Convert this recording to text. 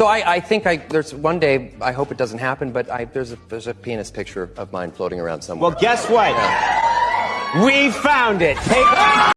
So I, I think I, there's one day, I hope it doesn't happen, but I, there's, a, there's a penis picture of mine floating around somewhere. Well, guess what? We found it. Take